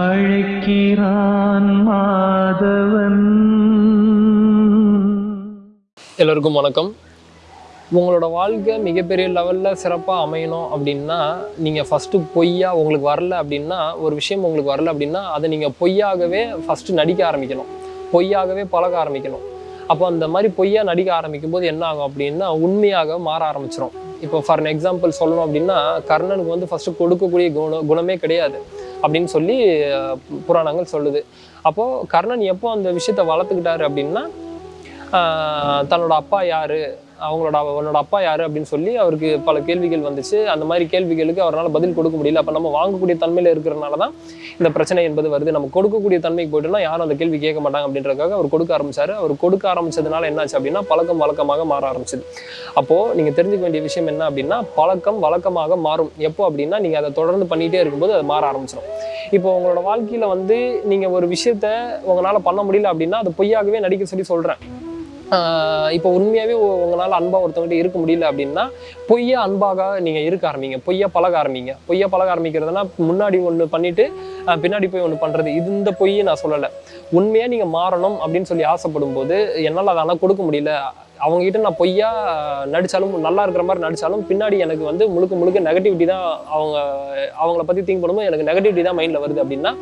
அழைக்கிறான் மாதவன். எல்லோருக்கும் வணக்கம். உங்களோட வாழ்க்கை மிகப்பெரிய லெவலில் சிறப்பாக அமையணும் அப்படின்னா நீங்கள் ஃபஸ்ட்டு பொய்யா உங்களுக்கு வரல அப்படின்னா ஒரு விஷயம் உங்களுக்கு வரல அப்படின்னா அதை நீங்கள் பொய்யாகவே ஃபஸ்ட்டு நடிக்க ஆரம்பிக்கணும். பொய்யாகவே பழக ஆரம்பிக்கணும். அப்போ அந்த மாதிரி பொய்யா நடிக்க ஆரம்பிக்கும் போது என்ன ஆகும் அப்படின்னா உண்மையாக மாற ஆரம்பிச்சிடும் இப்போ ஃபார் எக்ஸாம்பிள் சொல்லணும் அப்படின்னா கர்ணனுக்கு வந்து ஃபஸ்ட்டு கொடுக்கக்கூடிய குண குணமே கிடையாது. அப்படின்னு சொல்லி புராணங்கள் சொல்லுது. அப்போது கர்ணன் எப்போ அந்த விஷயத்தை வளர்த்துக்கிட்டாரு அப்படின்னா தன்னோட அப்பா யாரு? அவங்களோட அவனோட அப்பா யாரு அப்படின்னு சொல்லி அவருக்கு பல கேள்விகள் வந்துச்சு. அந்த மாதிரி கேள்விகளுக்கு அவரால் பதில் கொடுக்க முடியல. அப்போ நம்ம வாங்கக்கூடிய தன்மையில் இருக்கிறனால தான் இந்த பிரச்சனை என்பது வருது. நம்ம கொடுக்கக்கூடிய தன்மைக்கு போயிட்டோம்னா யாரும் அந்த கேள்வி கேட்க மாட்டாங்க அப்படின்றதுக்காக அவர் கொடுக்க ஆரம்பிச்சாரு. அவர் கொடுக்க ஆரம்பிச்சதுனால என்னாச்சு அப்படின்னா பழக்கம் வழக்கமாக மாற ஆரம்பிச்சது. அப்போது நீங்கள் தெரிஞ்சுக்க வேண்டிய விஷயம் என்ன அப்படின்னா பழக்கம் வழக்கமாக மாறும். எப்போ அப்படின்னா நீங்கள் அதை தொடர்ந்து பண்ணிகிட்டே இருக்கும்போது அது மாற ஆரம்பிச்சிடும் இப்போ உங்களோட வாழ்க்கையில் வந்து நீங்கள் ஒரு விஷயத்த உங்களால் பண்ண முடியல அப்படின்னா அது பொய்யாகவே நடிக்க சொல்லி சொல்கிறேன் இப்போ உண்மையாகவே உங்களால் அன்பாக ஒருத்தவங்ககிட்ட இருக்க முடியல அப்படின்னா பொய்யா அன்பாக நீங்கள் இருக்க ஆரம்பிங்க. பொய்யா பழக ஆரம்பிங்க. பொய்யா பழக ஆரம்பிக்கிறதுனா முன்னாடி ஒன்று பண்ணிட்டு பின்னாடி போய் ஒன்று பண்ணுறது இது இந்த பொய்யை நான் சொல்லலை. உண்மையாக நீங்கள் மாறணும் அப்படின்னு சொல்லி ஆசைப்படும் போது என்னால் அதெல்லாம் ஆனால் கொடுக்க முடியல. அவங்ககிட்ட நான் பொய்யா நடித்தாலும் நல்லா இருக்கிற மாதிரி நடித்தாலும் பின்னாடி எனக்கு வந்து முழுக்க முழுக்க நெகட்டிவிட்டி தான் அவங்க அவங்கள பற்றி திங்க் பண்ணும்போது எனக்கு நெகட்டிவிட்டி தான் மைண்டில் வருது அப்படின்னா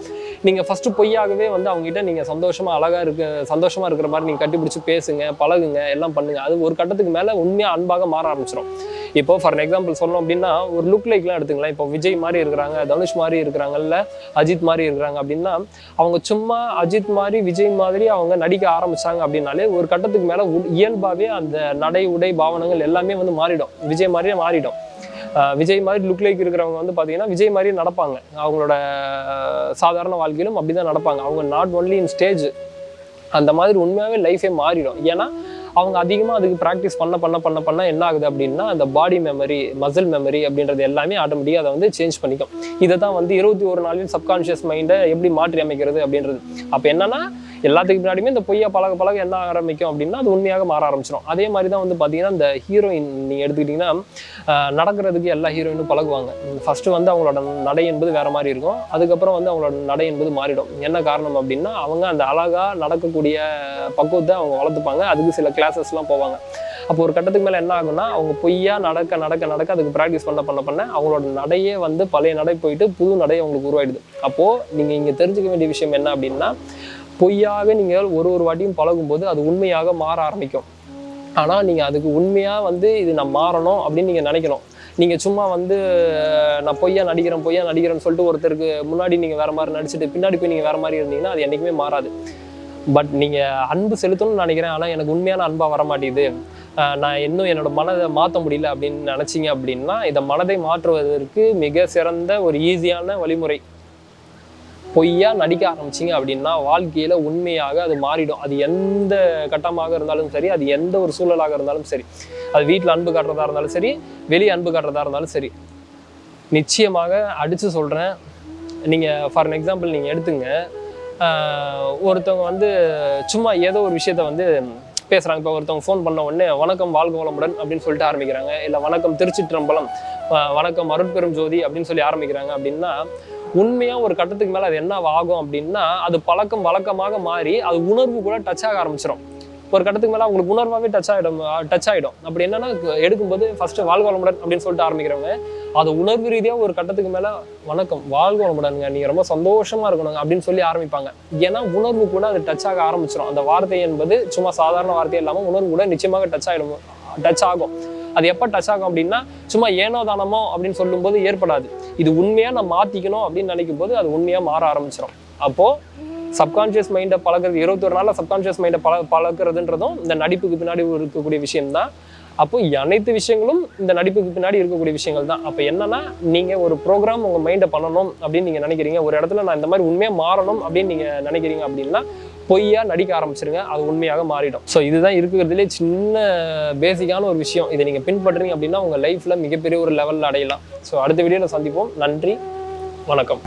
நீங்கள் ஃபஸ்ட்டு பொய்யாகவே வந்து அவங்ககிட்ட நீங்கள் சந்தோஷமாக அழகாக இருக்க சந்தோஷமாக இருக்கிற மாதிரி நீங்கள் கட்டிப்பிடிச்சி பேசுங்க பழகுங்க எல்லாம் பண்ணுங்கள் அது ஒரு கட்டத்துக்கு மேலே உண்மையாக அன்பாக மாற ஆரம்பிச்சிடும் இப்போ ஃபார் எக்ஸாம்பிள் சொன்னோம் அப்படின்னா ஒரு லுக் லைக்லாம் எடுத்துங்களேன் இப்போ விஜய் மாதிரி இருக்கிறாங்க தனுஷ் மாதிரி இருக்கிறாங்கல்ல அஜித் மாதிரி இருக்கிறாங்க அப்படின்னா அவங்க சும்மா அஜித் மாதிரி விஜய் மாதிரி அவங்க நடிக்க ஆரம்பிச்சாங்க அப்படின்னாலே ஒரு கட்டத்துக்கு மேலே இயல்பாகவே அந்த நடை உடை பாவனங்கள் எல்லாமே வந்து மாறிடும். விஜய் மாதிரியே மாறிடும். விஜய் மாதிரி லுக் லைக் இருக்கிறவங்க வந்து பார்த்தீங்கன்னா விஜய் மாதிரி நடப்பாங்க. அவங்களோட சாதாரண வாழ்க்கையிலும் அப்படி தான் நடப்பாங்க. அவங்க நாட் ஒன்லி இன் ஸ்டேஜ் அந்த மாதிரி உண்மையாகவே லைஃபே மாறிடும். ஏன்னா அவங்க அதிகமாக அதுக்கு ப்ராக்டிஸ் பண்ண பண்ண பண்ண பண்ண என்ன ஆகுது அப்படின்னா அந்த பாடி மெமரி மசில் மெமரி அப்படின்றது எல்லாமே ஆட்டோமேட்டிக்காக அதை வந்து சேஞ்ச் பண்ணிக்கும். இதை தான் வந்து இருபத்தி ஒரு நாளில் சப்கான்ஷியஸ் மைண்டை எப்படி மாற்றி அமைக்கிறது அப்படின்றது. அப்போ என்னன்னா எல்லாத்துக்கு பின்னாடியுமே இந்த பொய்யா பழக பழக என்ன ஆரம்பிக்கும் அப்படின்னா அது உண்மையாக மாற ஆரம்பிச்சிடும் அதே மாதிரி தான் வந்து பார்த்தீங்கன்னா இந்த ஹீரோயின் நீங்கள் எடுத்துக்கிட்டிங்கன்னா நடக்கிறதுக்கு எல்லா ஹீரோயினும் பழகுவாங்க. ஃபஸ்ட்டு வந்து அவங்களோட நடை என்பது வேறு மாதிரி இருக்கும். அதுக்கப்புறம் வந்து அவங்களோட நடை என்பது மாறிடும். என்ன காரணம் அப்படின்னா அவங்க அந்த அழகாக நடக்கக்கூடிய பக்குவத்தை அவங்க வளர்த்துப்பாங்க. அதுக்கு சில கிளாஸஸ்லாம் போவாங்க. அப்போ ஒரு கட்டத்துக்கு மேலே என்ன ஆகும்னா அவங்க பொய்யா நடக்க நடக்க நடக்க அதுக்கு ப்ராக்டிஸ் பண்ண பண்ண பண்ண அவங்களோட நடையே வந்து பழைய நடை போயிட்டு புது நடை அவங்களுக்கு உருவாயிடுது. அப்போது நீங்கள் இங்கே தெரிஞ்சுக்க வேண்டிய விஷயம் என்ன அப்படின்னா பொய்யாக நீங்கள் ஒரு ஒரு வாட்டியும் பழகும்போது அது உண்மையாக மாற ஆரம்பிக்கும். ஆனால் நீங்கள் அதுக்கு உண்மையாக வந்து இது நான் மாறணும் அப்படின்னு நீங்கள் நினைக்கணும். நீங்கள் சும்மா வந்து நான் பொய்யா நடிக்கிறேன் பொய்யா நடிக்கிறேன்னு சொல்லிட்டு ஒருத்தருக்கு முன்னாடி நீங்கள் வேற மாதிரி நடிச்சுட்டு பின்னாடி போய் நீங்கள் வேறு மாதிரி இருந்தீங்கன்னா அது என்றைக்குமே மாறாது. பட் நீங்கள் அன்பு செலுத்தணும்னு நினைக்கிறேன். ஆனால் எனக்கு உண்மையான அன்பாக வர மாட்டேங்குது. நான் இன்னும் என்னோட மனதை மாற்ற முடியல அப்படின்னு நினச்சிங்க அப்படின்னா இதை மனதை மாற்றுவதற்கு மிக சிறந்த ஒரு ஈஸியான வழிமுறை. பொய்யா நடிக்க ஆரம்பிச்சிங்க அப்படின்னா வாழ்க்கையில் உண்மையாக அது மாறிடும். அது எந்த கட்டமாக இருந்தாலும் சரி அது எந்த ஒரு சூழலாக இருந்தாலும் சரி அது வீட்டில் அன்பு காட்டுறதா இருந்தாலும் சரி வெளியே அன்பு காட்டுறதா இருந்தாலும் சரி. நிச்சயமாக அடித்து சொல்கிறேன் நீங்கள் ஃபார் எக்ஸாம்பிள் நீங்கள் எடுத்துங்க. ஒருத்தவங்க வந்து சும்மா ஏதோ ஒரு விஷயத்த வந்து பேசுகிறாங்க இப்போ ஒருத்தவங்க ஃபோன் பண்ண உடனே வணக்கம் வாழ்க வளமுடன் அப்படின்னு சொல்லிட்டு ஆரம்பிக்கிறாங்க. இல்லை வணக்கம் திருச்சிற்றம்பலம் வணக்கம் அருட்பெரும் ஜோதி அப்படின்னு சொல்லி ஆரம்பிக்கிறாங்க அப்படின்னா உண்மையாக ஒரு கட்டத்துக்கு மேலே அது என்ன ஆகும் அப்படின்னா அது பழக்கம் வழக்கமாக மாறி அது உணர்வு கூட டச் ஆக ஆரம்பிச்சிடும் ஒரு கட்டத்துக்கு மேலே அவங்களுக்கு உணர்வாகவே டச் ஆகிடும் டச் ஆகிடும் அப்படி என்னன்னா எடுக்கும்போது ஃபர்ஸ்ட் வாழ்க வளமுடன் அப்படின்னு சொல்லிட்டு ஆரம்பிக்கிறவங்க அது உணர்வு ரீதியாக ஒரு கட்டத்துக்கு மேலே வணக்கம் வாழ்க வளமுடனுங்க நீங்கள் ரொம்ப சந்தோஷமாக இருக்கணுங்க அப்படின்னு சொல்லி ஆரம்பிப்பாங்க. ஏன்னா உணர்வு கூட அது டச் ஆக ஆரம்பிச்சிடும் அந்த வார்த்தை என்பது சும்மா சாதாரண வார்த்தை இல்லாமல் உணர்வு கூட நிச்சயமாக டச் ஆகிடும் டச் ஆகும். அது எப்போ டச் ஆகும் அப்படின்னா சும்மா ஏனோ தானமோ அப்படின்னு சொல்லும்போது ஏற்படாது. இது உண்மையாக நான் மாற்றிக்கணும் அப்படின்னு நினைக்கும் போது அது உண்மையாக மாற ஆரம்பிச்சிடும் அப்போது சப்கான்ஷியஸ் மைண்டை பழகிறது இருபத்தொரு நாளில் சப்கான்ஷியஸ் மைண்டை பழ பழக்கிறதுன்றதும் இந்த நடிப்புக்கு பின்னாடி இருக்கக்கூடிய விஷயம்தான். அப்போ அனைத்து விஷயங்களும் இந்த நடிப்புக்கு பின்னாடி இருக்கக்கூடிய விஷயங்கள் தான் அப்போ என்னன்னா நீங்கள் ஒரு ப்ரோக்ராம் உங்கள் மைண்டை பண்ணணும் அப்படின்னு நீங்கள் நினைக்கிறீங்க. ஒரு இடத்துல நான் இந்த மாதிரி உண்மையாக மாறணும் அப்படின்னு நீங்கள் நினைக்கிறீங்க அப்படின்னா பொய்யா நடிக்க ஆரம்பிச்சிருங்க. அது உண்மையாக மாறிடும். ஸோ இதுதான் இருக்கிறதுலே சின்ன பேசிக்கான ஒரு விஷயம். இதை நீங்கள் பின்பற்றுறீங்க அப்படின்னா உங்கள் லைஃப்பில் மிகப்பெரிய ஒரு லெவலில் அடையலாம். ஸோ அடுத்த வீடியோவில் சந்திப்போம். நன்றி. வணக்கம்.